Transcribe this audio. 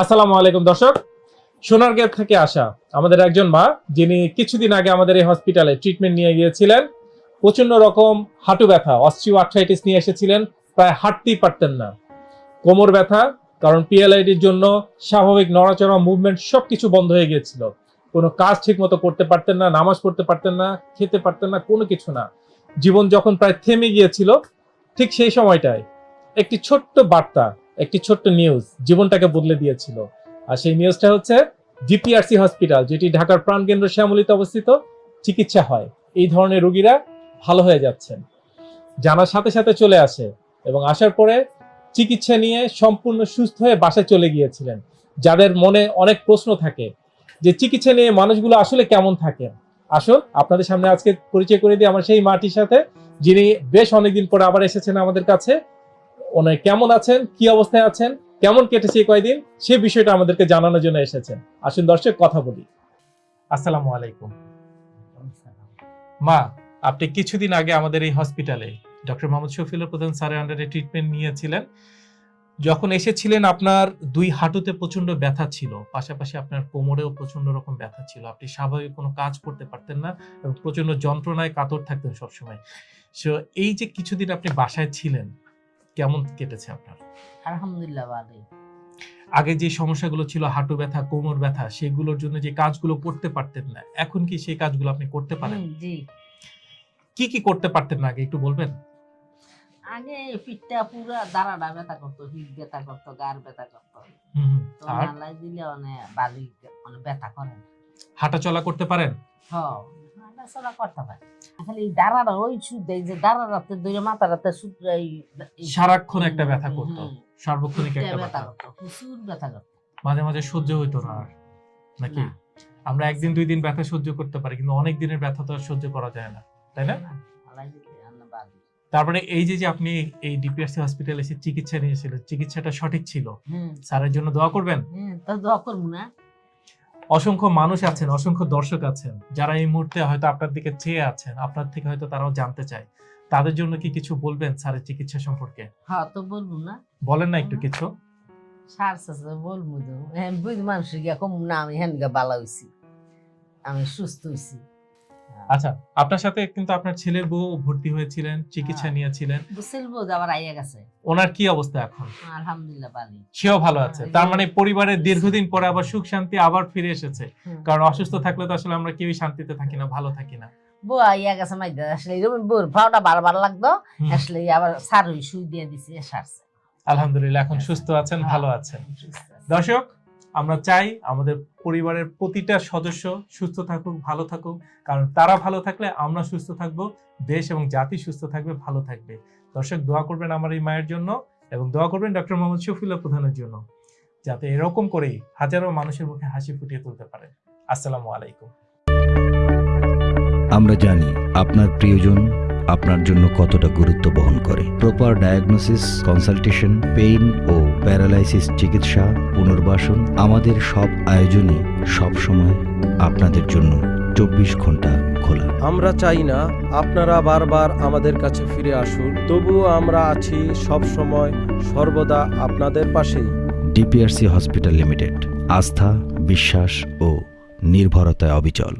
আসসালামু আলাইকুম, দর্শক। সোনারগাঁ থেকে আসা আমাদের একজন মা, যিনি কিছুদিন আগে আমাদের এই হসপিটালে ট্রিটমেন্ট নিয়ে গিয়েছিলেন। প্রচণ্ড রকম হাঁটু ব্যথা অস্ট্রিও আর্থ্রাইটিস নিয়ে এসেছিলেন, প্রায় হাঁটতেই পারতেন না। কোমর ব্যথা, কারণ পিএলআইডির জন্য স্বাভাবিক নড়াচড়া মুভমেন্ট সব কিছু বন্ধ হয়ে গিয়েছিল। কোনো কাজ ঠিক মতো করতে পারতেন না, নামাজ পড়তে পারতেন না, খেতে পারতেন না, কোনো কিছু না। জীবন যখন প্রায় থেমে গিয়েছিল, ঠিক সেই সময়টায় একটি ছোট্ট বার্তা একটি ছোট্ট নিউজ জীবনটাকে বদলে দিয়েছিল। আর সেই নিউজটা হচ্ছে জিপিআরসি হসপিটাল যেটি ঢাকার প্রাণকেন্দ্র শ্যামলিতে অবস্থিত, চিকিৎসা হয়। এই ধরনের রোগীরা ভালো হয়ে যাচ্ছেন। জানার সাথে সাথে চলে আসে এবং আসার পরে চিকিৎসা নিয়ে সম্পূর্ণ সুস্থ হয়ে বাসায় চলে গিয়েছিলেন। যাদের মনে অনেক প্রশ্ন থাকে যে চিকিৎসা নিয়ে মানুষগুলো আসলে কেমন থাকে? আসুন, আপনাদের সামনে আজকে পরিচয় করে দিই আমার সেই মাটির সাথে, যিনি বেশ অনেকদিন পরে আবার এসেছেন আমাদের কাছে। ওনার কেমন আছেন, কি অবস্থায় আছেন, কেমন কেটেছে কয়দিন, সে বিষয়টা আমাদেরকে জানানোর জন্য এসেছেন। আসুন দর্শক, কথা বলি। আসসালামু আলাইকুম। মা, আপনি কিছুদিন আগে আমাদের এই হসপিটালে ডক্টর মোহাম্মদ শফিউল্লাহ প্রধান স্যারের আন্ডারে ট্রিটমেন্ট নিয়েছিলেন। যখন এসেছিলেন, আপনার দুই হাঁটুতে প্রচণ্ড ব্যথা ছিল, পাশাপাশি আপনার কোমরেও প্রচণ্ড রকম ব্যথা ছিল। আপনি স্বাভাবিক কোনো কাজ করতে পারতেন না এবং প্রচণ্ড যন্ত্রণায় কাতর থাকতেন সবসময়। সো এই যে কিছুদিন আপনি বাসায় ছিলেন কেমন কেটেছে আপনার? আলহামদুলিল্লাহ ভালোই। আগে যে সমস্যাগুলো ছিল হাঁটু ব্যথা কোমর ব্যথা সেগুলোর জন্য যে কাজগুলো করতে পারতেন না এখন কি সেই কাজগুলো আপনি করতে পারেন? জি। কি কি করতে পারতেন না আগে একটু বলবেন? আগে পিঠটা পুরা দাঁড়াটা ব্যথা করতো হিট ব্যথা করতো গার ব্যথা করতো। তো নালাই দিলে অনেক বালি মানে ব্যথা করে। হাঁটা চলা করতে পারেন? হ চলা করতে পারে। খালি এই দাঁড়াটা ওই সুদ এই যে দাঁড়া রাতে ধরে মাথা রাতে সুদ এই এই- সারাক্ষণ একটা ব্যথা করতো। সার্বক্ষণিক একটা ব্যথা করতো প্রচুর ব্যথা করতো। মাঝে মাঝে সহ্য হইতো না আর নাকি? আমরা একদিন দুই দিন ব্যথা সহ্য করতে পারি কিন্তু অনেক দিনের ব্যথা তো আর সহ্য করা যায় না তাই না। তারপরে এই যে যে আপনি এই ডিপিআরসি হসপিটালে এসে চিকিৎসা নিয়েছিলেন চিকিৎসাটা সঠিক ছিল? স্যারের জন্য দোয়া করবেন? তো দোয়া করব না। অসংখ্য মানুষ আছেন অসংখ্য দর্শক আছেন যারা এই মুহূর্তে হয়তো আপনার দিকে চেয়ে আছেন আপনার থেকে হয়তো তারাও জানতে চায়। তাদের জন্য কি কিছু বলবেন স্যারের চিকিৎসা সম্পর্কে? হ্যাঁ তো বলব না। বলেন না একটু কিছু। সার সাথে বলব তো। হ্যাঁ বুঝ মানুষের গিয়া কম না আমি হ্যান গা বালা হইছি। আমি সুস্থ হইছি। আচ্ছা আপনার সাথে কিন্তু আপনার ছেলের বউ ভর্তি হয়েছিলেন চিকিৎসা হ্যাঁ। নিয়েছিলেন। বুঝছিল বোধ আবার আইয়া গেছে। ওনার কি অবস্থা এখন? আলহামদুলিল্লাহ বালি সেও ভালো আছে। হ্যাঁ, তার মানে পরিবারের দীর্ঘদিন পরে আবার সুখ শান্তি আবার ফিরে এসেছে। কারণ অসুস্থ থাকলে তো আসলে আমরা কেউই শান্তিতে থাকি না ভালো থাকি না। বউ আইয়া গেছে মাই আসলে বউর ভাওটা বারবার লাগতো আসলে আবার সার সুই দিয়ে দিছি সারছে। আলহামদুলিল্লাহ এখন সুস্থ আছেন ভালো আছেন। দর্শক আমরা চাই আমাদের পরিবারের প্রতিটা সদস্য সুস্থ থাকুক, ভালো থাকুক। কারণ তারা ভালো থাকলে আমরা সুস্থ থাকব, দেশ এবং জাতি সুস্থ থাকবে, ভালো থাকবে। দর্শক, দোয়া করবেন আমার এই মায়ের জন্য এবং দোয়া করবেন ডক্টর মোহাম্মদ শফিউল্লাহ প্রধানের জন্য, যাতে এরকম করেই হাজারো মানুষের মুখে হাসি ফুটিয়ে তুলতে পারে। আসসালামু আলাইকুম। আমরা জানি আপনার প্রিয়জন আপনার জন্য কতটা গুরুত্ব বহন করে। প্রপার ডায়াগনোসিস কনসালটেশন পেইন ও প্যারালাইসিস চিকিৎসা পুনর্বাসন আমাদের সব আয়োজনই সব সময় আপনাদের জন্য চব্বিশ ঘণ্টা খোলা। আমরা চাই না আপনারা বারবার আমাদের কাছে ফিরে আসুন তবুও আমরা আছি সব সময় সর্বদা আপনাদের পাশেই। ডিপিআরসি হসপিটাল লিমিটেড আস্থা বিশ্বাস ও নির্ভরতায় অবিচল।